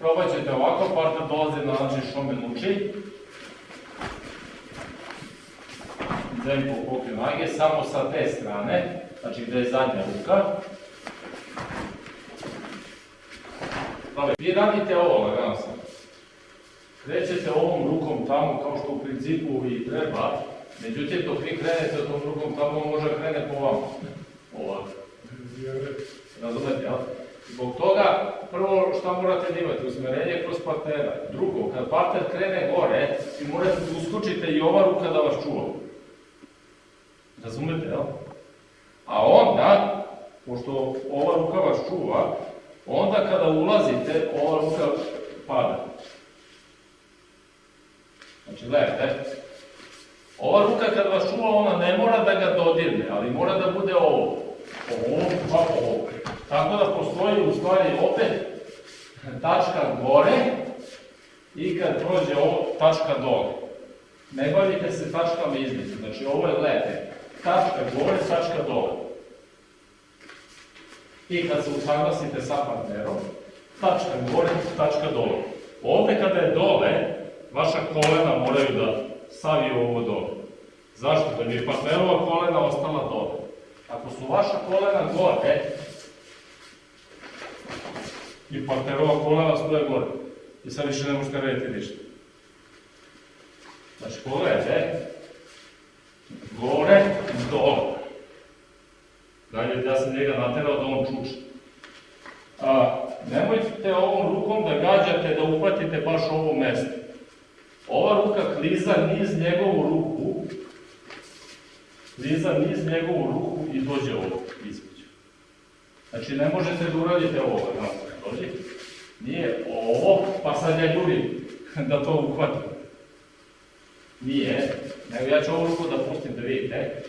Probat ćete ovako, partner dolazi na način šomen uči. Zemlju pokriju noge, samo sa te strane, znači gde je zadnja ruka. Vi radite ovo, lagano sam. Krećete ovom rukom tamo kao što u principu i treba, međutim dok vi krenete tom rukom tamo može krene po vama. Ovako. Razumete, jel? Zbog šta morate da imate, usmerenje kroz partnera. Drugo, kad partner krene gore, vi morate da uskočite i ova ruka da vas čuva. Razumete, jel? A onda, pošto ova ruka vas čuva, onda kada ulazite, ova ruka pada. Znači, gledajte, ova ruka kad vas čuva, ona ne mora da ga dodirne, ali mora da bude ovo. Ovo, pa ovo. Tako da postoji u stvari opet tačka gore i kad prođe ovo, tačka dole. Ne bavite se tačkama između, znači ovo je, gledajte, tačka gore, tačka dole. I kad se usaglasite sa partnerom, tačka gore, tačka dole. Ovde kada je dole, vaša kolena moraju da saviju ovo dole. Zašto? Da bi partnerova kolena ostala dole. Ako su vaša kolena gore, i partnerova kolena stoje gore. I sad više ne možete raditi ništa. Znači, pogledajte, gore, dole. Dalje, ja sam njega naterao da on čuče. A, nemojte ovom rukom da gađate, da uhvatite baš ovo mesto. Ova ruka kliza niz njegovu ruku, kliza niz njegovu ruku i dođe ovo između. Znači, ne možete da uradite ovo, znači, dođe. Nije ovo, pa sad ja jurim da to uhvatim. Nije, nego ja ću ovu ruku da pustim da vidite.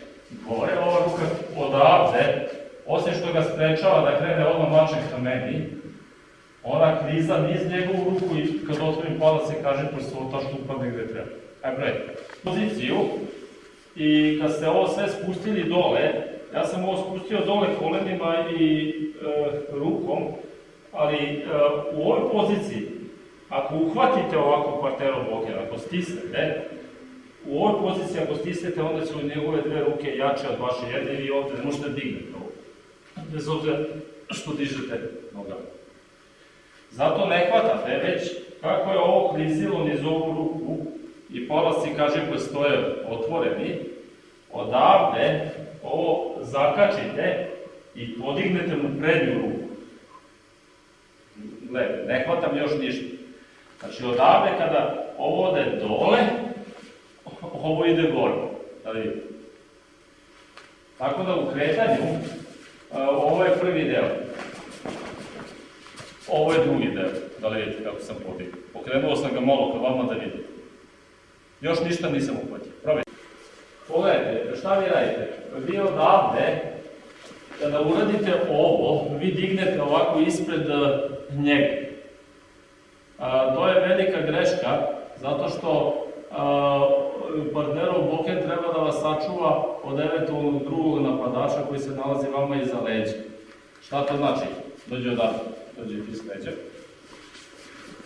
Gore ova ruka odavde, osim što ga sprečava da krene odmah mačem ka meni, ona kriza niz njegovu ruku i kad otvorim palac se kaže prstota što upadne gde treba. Ajde, brojite. Poziciju i kad ste ovo sve spustili dole, ja sam ovo spustio dole kolenima i e, rukom, ali e, u ovoj poziciji, ako uhvatite ovako kvartero bloker, ako stisnete, u ovoj poziciji ako stisnete, onda su njegove dve ruke jače od vaše jedne i ovde ne možete dignete ovo. Bez obzira što dižete nogama. Zato ne hvatate, već kako je ovo klizilo niz ovu ruku i polasci, kaže, koji stoje otvoreni, odavde ovo zakačite i podignete mu prednju ruku. Gledajte, ne hvatam još ništa. Znači, odavde kada ovo ode dole, ovo ide gore. Da. Tako da u kretanju, ovo je prvi deo. Ovo je drugi deo, da li vidite kako sam podigao. Pokrenuo sam ga malo ka vama da vidite. Još ništa nisam uhvatio. Probajte. Pogledajte, šta vi radite? Vi odavde, kada uradite ovo, vi dignete ovako ispred njega. To je velika greška, zato što partnerov bloken treba da vas sačuva od eventualnog drugog napadača koji se nalazi vama iza leđa. Šta to znači? Dođe odavde, dođe iz leđa.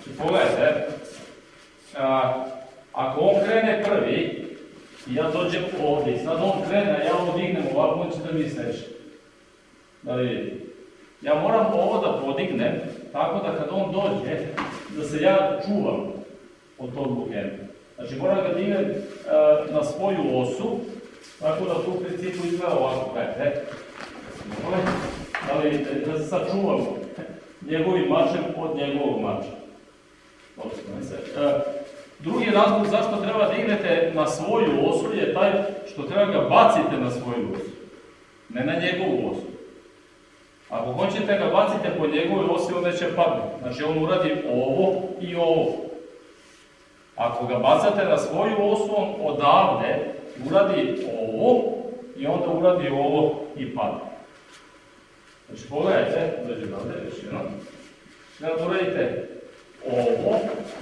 Znači, pogledajte, ako on krene prvi, ja dođem ovde, i sad on krene, ja ovo dignem ovako, on će da mi seče. Da li vidite? Ja moram ovo da podignem, tako da kad on dođe, da se ja čuvam od tog blokena. Znači moram ga dignem uh, na svoju osu, tako da tu u principu izgleda ovako, gledajte. Da li da se sačuvam njegovim mačem od njegovog mača. Uh, drugi razlog zašto treba da dignete na svoju osu je taj što treba ga bacite na svoju osu, ne na njegovu osu. Ako hoćete ga bacite po njegovoj osi, onda će padne. Znači on uradi ovo i ovo. Ako ga bacate na svoju osu, on odavde uradi ovo i onda uradi ovo i padne. Znači pogledajte, dođe odavde, još jedno. Znači da uradite ovo,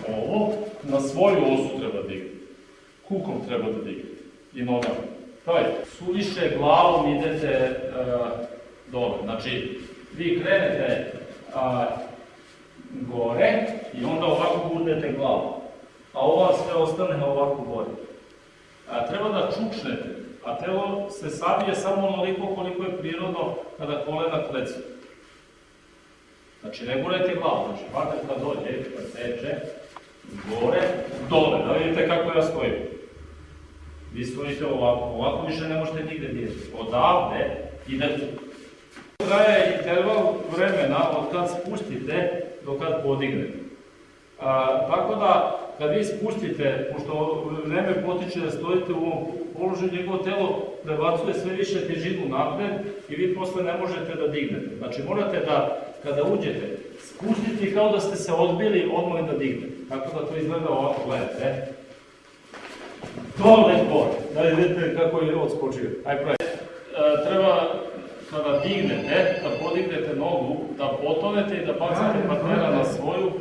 ovo, na svoju osu treba da dignete. Kukom treba da dignete. I nogama. Pravite, suviše glavom idete uh, dole. Znači, vi krenete a, gore i podignete glavu, a ova sve ostane ovako gore. A, treba da čučnete, a telo se sabije samo onoliko koliko je prirodno kada kolena klecu. Znači, ne gurajte glavu, znači, partner kad dođe, kad seče, gore, dole, da vidite kako ja stojim. Vi stojite ovako, ovako više ne možete nigde dirati. Odavde idete. Traje interval vremena od kad spustite do kad podignete. A, tako da, kad vi spustite, pošto vreme potiče da stojite u ovom položaju, njegovo telo prebacuje sve više težinu napred i vi posle ne možete da dignete. Znači, morate da, kada uđete, spustiti kao da ste se odbili odmah da dignete. Tako da to izgleda ovako, gledajte. Dole, gore. Da vidite kako je odskočio. Aj, pravi. Dignete, da podignete nogu, da potonete i da bacite partnera na svoju e,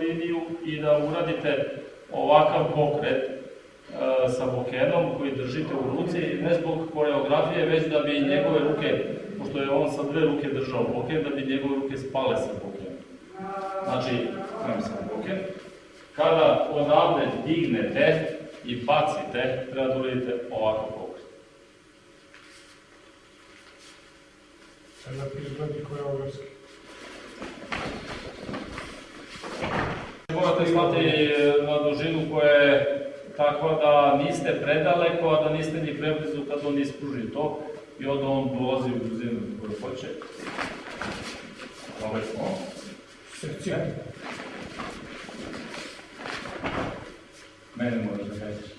liniju i da uradite ovakav pokret e, sa bokenom koji držite u ruci, ne zbog koreografije, već da bi njegove ruke, pošto je on sa dve ruke držao boken, da bi njegove ruke spale sa bokenom. Znači, imam sam boken. Kada odavde dignete i bacite, treba da uradite ovakav pokret. Sada izgledi koreografski. Morate stati na dužinu koja je takva da niste predaleko, a da niste ni preblizu kad on ispruži to i onda on dolazi u brzinu koju hoće. Ovo smo. Srce. Mene možeš da kažeš.